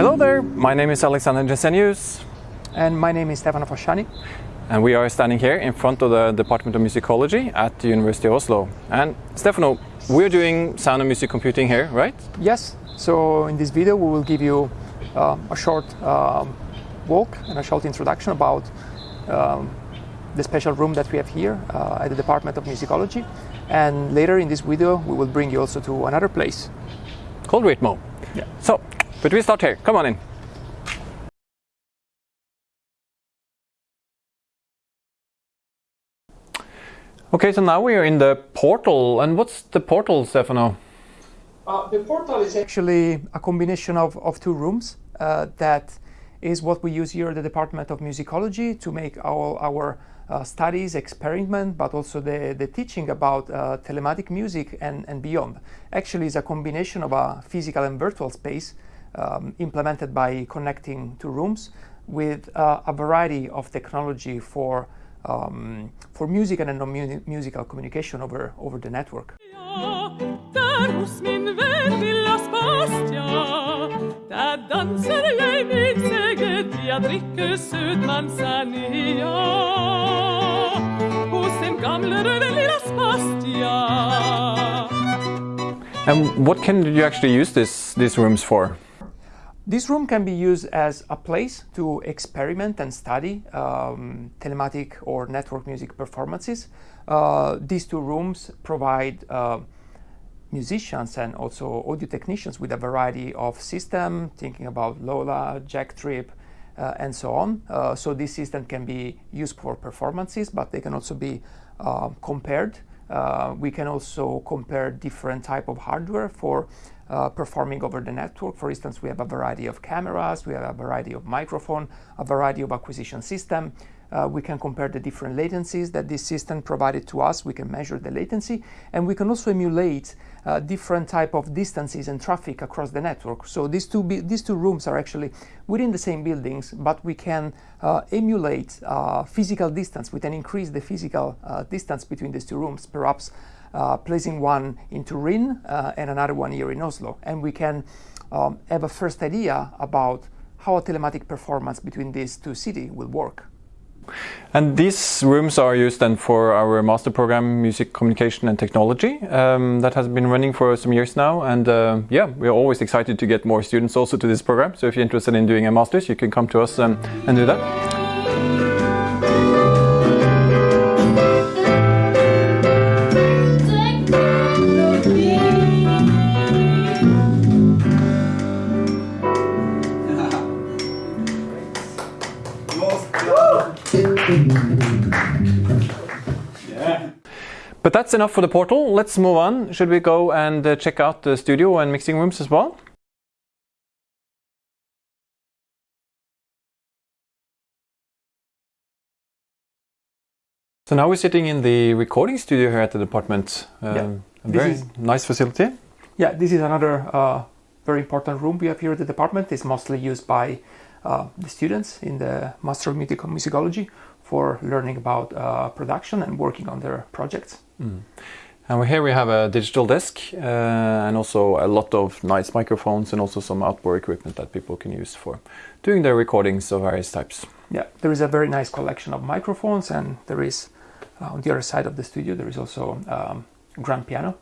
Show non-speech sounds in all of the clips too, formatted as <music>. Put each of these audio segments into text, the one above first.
Hello there, my name is Alexander Jensenius. And my name is Stefano Fasciani. And we are standing here in front of the Department of Musicology at the University of Oslo. And Stefano, we're doing sound and music computing here, right? Yes, so in this video we will give you uh, a short um, walk and a short introduction about um, the special room that we have here uh, at the Department of Musicology. And later in this video we will bring you also to another place. Called Ritmo. Yeah. So, but we start here, come on in. Okay, so now we are in the portal. And what's the portal, Stefano? Uh, the portal is actually a combination of, of two rooms uh, that is what we use here at the Department of Musicology to make all our uh, studies, experiment, but also the, the teaching about uh, telematic music and, and beyond. Actually, it's a combination of a physical and virtual space um, implemented by connecting two rooms with uh, a variety of technology for um, for music and non-musical communication over over the network. And what can you actually use this, these rooms for? This room can be used as a place to experiment and study um, telematic or network music performances. Uh, these two rooms provide uh, musicians and also audio technicians with a variety of system, thinking about Lola, JackTrip, uh, and so on. Uh, so this system can be used for performances, but they can also be uh, compared. Uh, we can also compare different type of hardware for uh, performing over the network. For instance, we have a variety of cameras, we have a variety of microphone, a variety of acquisition system. Uh, we can compare the different latencies that this system provided to us. We can measure the latency and we can also emulate uh, different type of distances and traffic across the network. So these two, these two rooms are actually within the same buildings, but we can uh, emulate uh, physical distance. We can increase the physical uh, distance between these two rooms, perhaps uh, placing one in Turin and another one here in Oslo. And we can um, have a first idea about how a telematic performance between these two cities will work. And these rooms are used then for our master program, Music Communication and Technology, um, that has been running for some years now. And uh, yeah, we're always excited to get more students also to this program. So if you're interested in doing a master's, you can come to us um, and do that. But that's enough for the portal. Let's move on. Should we go and uh, check out the studio and mixing rooms as well? So now we're sitting in the recording studio here at the department. Um, yeah, a very is, nice facility. Yeah, this is another uh, very important room we have here at the department. It's mostly used by uh, the students in the Master of Music Musicology for learning about uh, production and working on their projects. Mm. And here we have a digital desk uh, and also a lot of nice microphones and also some outboard equipment that people can use for doing their recordings of various types. Yeah, there is a very nice collection of microphones and there is uh, on the other side of the studio there is also um, grand piano.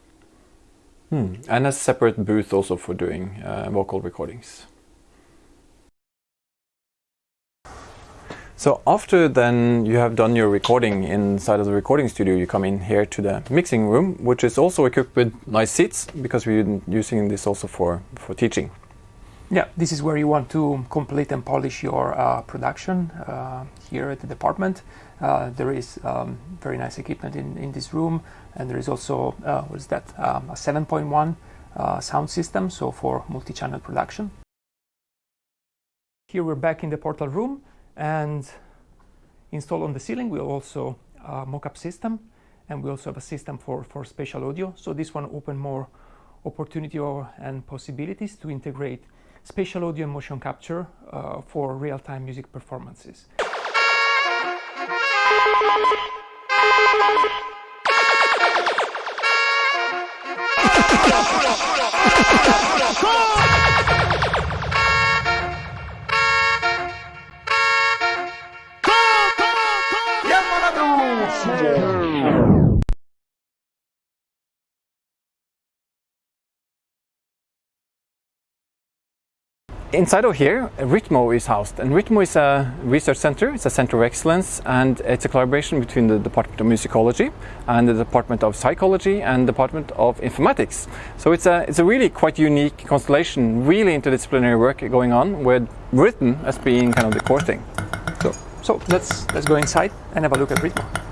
Hmm. And a separate booth also for doing uh, vocal recordings. So after then you have done your recording inside of the recording studio, you come in here to the mixing room, which is also equipped with nice seats because we're using this also for, for teaching. Yeah, this is where you want to complete and polish your uh, production uh, here at the department. Uh, there is um, very nice equipment in, in this room and there is also, uh, what is that, um, a 7.1 uh, sound system, so for multi-channel production. Here we're back in the portal room and installed on the ceiling we also a mocap system and we also have a system for, for spatial audio. So this one open more opportunity or, and possibilities to integrate spatial audio and motion capture uh, for real-time music performances. Inside of here, Ritmo is housed, and Ritmo is a research center. It's a center of excellence, and it's a collaboration between the Department of Musicology and the Department of Psychology and Department of Informatics. So it's a it's a really quite unique constellation, really interdisciplinary work going on, with rhythm as being kind of the core thing. So, so let's let's go inside and have a look at Ritmo.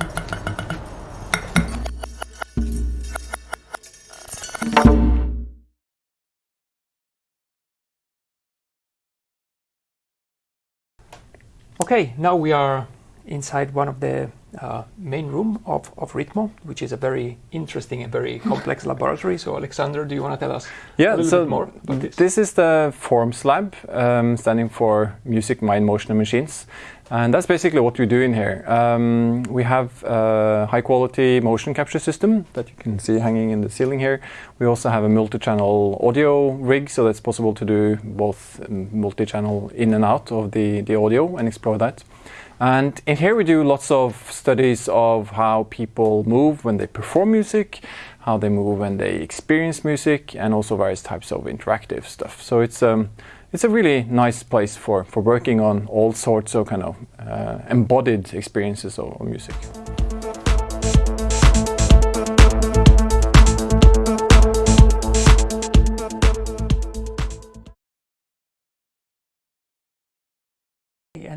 Okay, now we are inside one of the uh, main room of, of Ritmo, which is a very interesting and very complex <laughs> laboratory. So, Alexander, do you want to tell us Yeah, a little so bit more about this? this is the fourMs Lab, um, standing for Music, Mind, Motion and Machines. And that's basically what we do in here. Um, we have a high quality motion capture system that you can see hanging in the ceiling here. We also have a multi-channel audio rig, so that's possible to do both um, multi-channel in and out of the, the audio and explore that. And in here we do lots of studies of how people move when they perform music, how they move when they experience music, and also various types of interactive stuff. So it's um, it's a really nice place for, for working on all sorts of kind of uh, embodied experiences of, of music.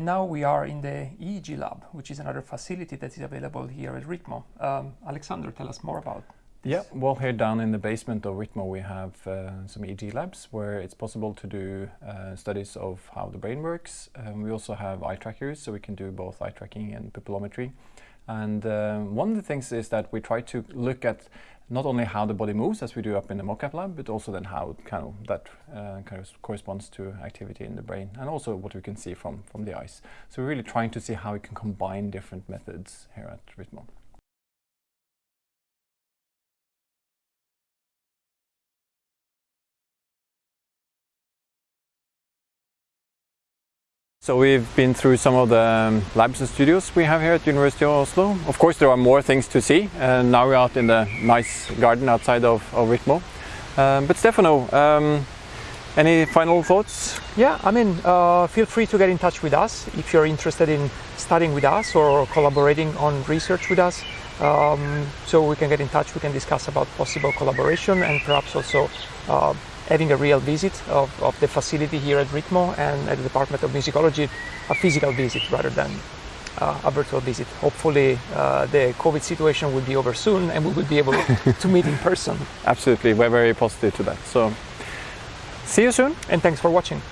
And now we are in the EEG lab, which is another facility that is available here at Ritmo. Um, Alexander, tell us more about. Yeah, well, here down in the basement of Ritmo, we have uh, some EEG labs where it's possible to do uh, studies of how the brain works. Um, we also have eye trackers, so we can do both eye tracking and pupillometry. And uh, one of the things is that we try to look at not only how the body moves, as we do up in the mocap lab, but also then how kind of that uh, kind of corresponds to activity in the brain, and also what we can see from from the eyes. So we're really trying to see how we can combine different methods here at Ritmo. So we've been through some of the um, labs and studios we have here at University of Oslo. Of course there are more things to see and now we're out in the nice garden outside of, of Ritmo. Um, but Stefano, um, any final thoughts? Yeah, I mean, uh, feel free to get in touch with us if you're interested in studying with us or collaborating on research with us. Um, so we can get in touch, we can discuss about possible collaboration and perhaps also uh, having a real visit of, of the facility here at Ritmo and at the Department of Musicology, a physical visit rather than uh, a virtual visit. Hopefully uh, the COVID situation will be over soon and we will be able to meet in person. <laughs> Absolutely, we're very positive to that. So see you soon. And thanks for watching.